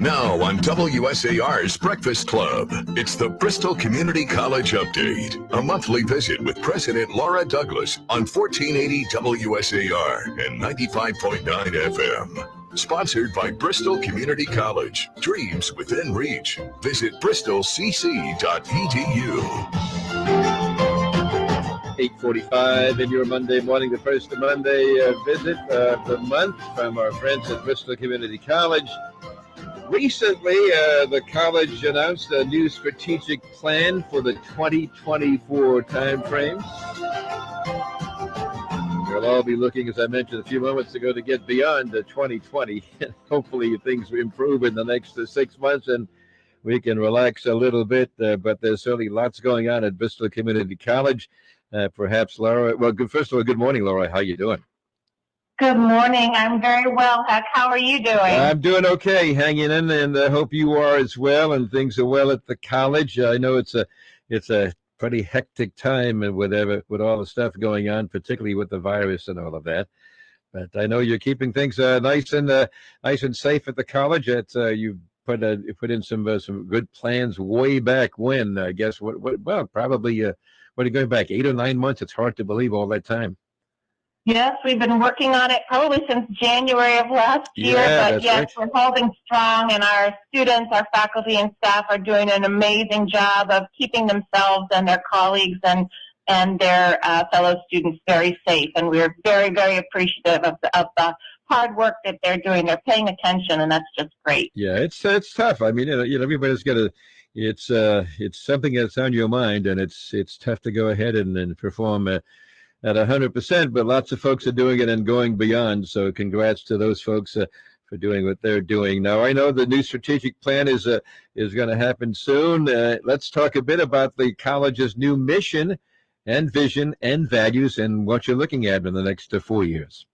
Now on WSAR's Breakfast Club, it's the Bristol Community College Update, a monthly visit with President Laura Douglas on 1480 WSAR and 95.9 FM. Sponsored by Bristol Community College. Dreams within reach. Visit bristolcc.edu. 8.45 in your Monday morning, the first Monday uh, visit of the month from our friends at Bristol Community College. Recently, uh, the college announced a new strategic plan for the 2024 timeframe. We'll all be looking, as I mentioned a few moments ago, to get beyond the 2020. Hopefully, things improve in the next uh, six months and we can relax a little bit. Uh, but there's certainly lots going on at Bristol Community College. Uh, perhaps Laura. Well, good, first of all, good morning, Laura. How you doing? Good morning. I'm very well, Huck. How are you doing? I'm doing okay, hanging in, and I hope you are as well. And things are well at the college. I know it's a it's a pretty hectic time and whatever with all the stuff going on, particularly with the virus and all of that. But I know you're keeping things uh, nice and uh, nice and safe at the college. It's, uh, you put uh, put in some uh, some good plans way back when. I guess what, what well probably uh, what are you going back eight or nine months? It's hard to believe all that time. Yes, we've been working on it probably since January of last year, Yeah, but yes, right. we're holding strong and our students, our faculty and staff are doing an amazing job of keeping themselves and their colleagues and and their uh, fellow students very safe. And we're very, very appreciative of the, of the hard work that they're doing. They're paying attention, and that's just great. Yeah, it's it's tough. I mean, you know, everybody's got to. It's uh, it's something that's on your mind, and it's it's tough to go ahead and, and perform uh, at a hundred percent. But lots of folks are doing it and going beyond. So, congrats to those folks uh, for doing what they're doing. Now, I know the new strategic plan is uh, is going to happen soon. Uh, let's talk a bit about the college's new mission and vision and values and what you're looking at in the next uh, four years.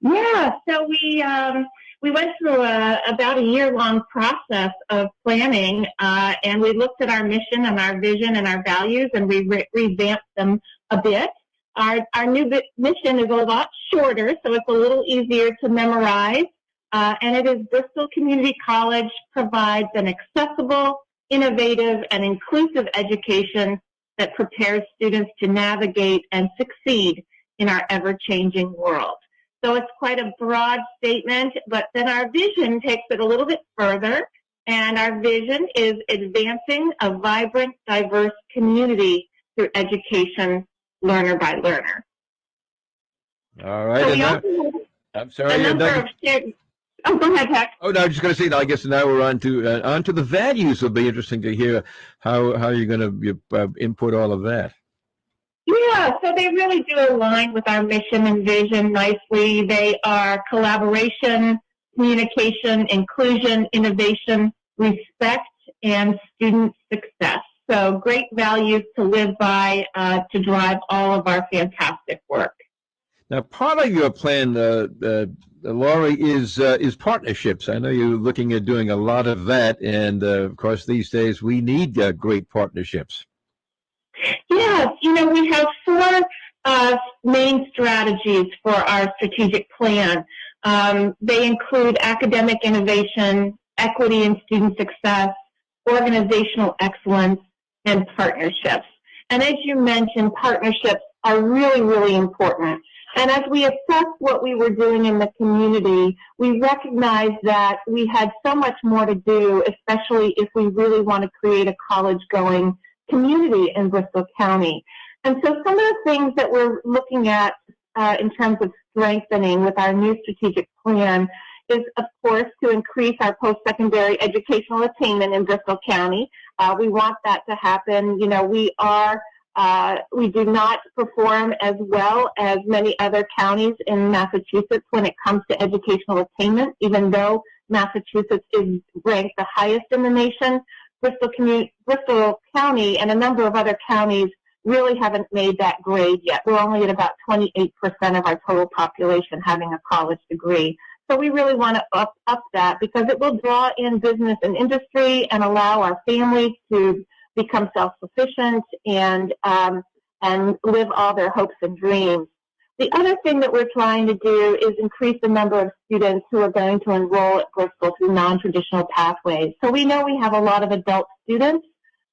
Yeah, so we um, we went through a, about a year long process of planning, uh, and we looked at our mission and our vision and our values, and we re- revamped them a bit. Our our new mission is a lot shorter, so it's a little easier to memorize, uh, and it is Bristol Community College provides an accessible, innovative, and inclusive education that prepares students to navigate and succeed in our ever-changing world. So it's quite a broad statement, but then our vision takes it a little bit further. And our vision is advancing a vibrant, diverse community through education, learner by learner. All right. So and we also I'm sorry. a number of shared. Oh, go ahead, Jack. Oh, no, I was just going to say. I guess now we're on to uh, on to the values. It'll be interesting to hear how how you're going to uh, input all of that. Yeah, so they really do align with our mission and vision nicely. They are collaboration, communication, inclusion, innovation, respect, and student success. So great values to live by uh, to drive all of our fantastic work. Now, part of your plan, uh, uh, Laurie, is uh, is partnerships. I know you're looking at doing a lot of that, and uh, of course, these days we need uh, great partnerships. Yes, you know, we have four uh, main strategies for our strategic plan. Um, they include academic innovation, equity and student success, organizational excellence, and partnerships. And as you mentioned, partnerships are really, really important. And as we assessed what we were doing in the community, we recognized that we had so much more to do, especially if we really want to create a college going community in Bristol County. And so some of the things that we're looking at uh, in terms of strengthening with our new strategic plan is, of course, to increase our post-secondary educational attainment in Bristol County. Uh, we want that to happen. You know, we are, uh, we do not perform as well as many other counties in Massachusetts when it comes to educational attainment, even though Massachusetts is ranked the highest in the nation. Bristol, Bristol County and a number of other counties really haven't made that grade yet. We're only at about 28% of our total population having a college degree. So we really want to up, up that because it will draw in business and industry and allow our families to become self-sufficient and, um, and live all their hopes and dreams. The other thing that we're trying to do is increase the number of students who are going to enroll at Bristol through non-traditional pathways. So we know we have a lot of adult students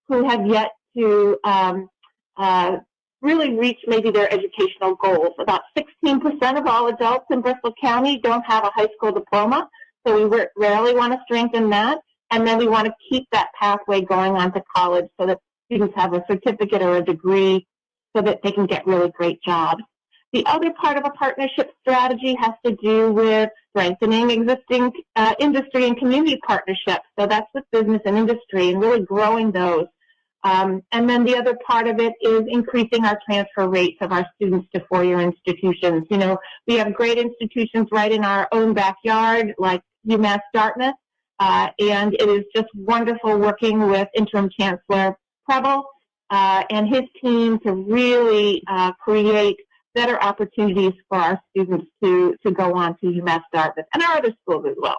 who have yet to um, uh, really reach maybe their educational goals. About 16% of all adults in Bristol County don't have a high school diploma, so we rarely want to strengthen that. And then we want to keep that pathway going on to college so that students have a certificate or a degree so that they can get really great jobs. The other part of a partnership strategy has to do with strengthening existing uh, industry and community partnerships. So that's with business and industry and really growing those. Um, and then the other part of it is increasing our transfer rates of our students to four-year institutions. You know, we have great institutions right in our own backyard, like UMass Dartmouth, uh, and it is just wonderful working with Interim Chancellor Preble uh, and his team to really uh, create better opportunities for our students to, to go on to UMass Dartmouth and our other schools as well.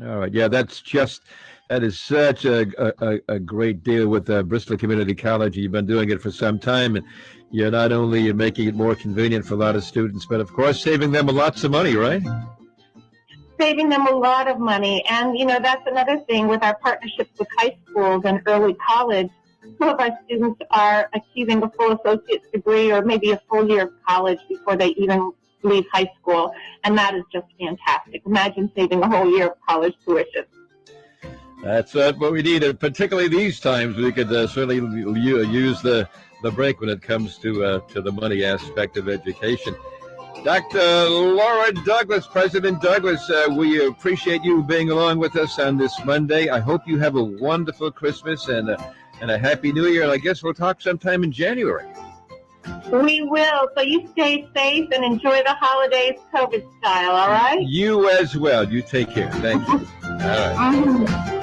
All right. Yeah, that's just, that is such a, a, a great deal with uh, Bristol Community College. You've been doing it for some time. And you're not only you're making it more convenient for a lot of students, but of course, saving them a lots of money, right? Saving them a lot of money. And, you know, that's another thing with our partnerships with high schools and early college some of our students are achieving a full associate's degree or maybe a full year of college before they even leave high school, and that is just fantastic. Imagine saving a whole year of college tuition. That's uh, what we need, and particularly these times, we could uh, certainly use the the break when it comes to uh, to the money aspect of education. Dr. Laura Douglas, President Douglas, uh, we appreciate you being along with us on this Monday. I hope you have a wonderful Christmas and and a happy new year. And I guess we'll talk sometime in January. We will. So you stay safe and enjoy the holidays COVID style, all right? You as well. You take care. Thank you. All right. Mm-hmm.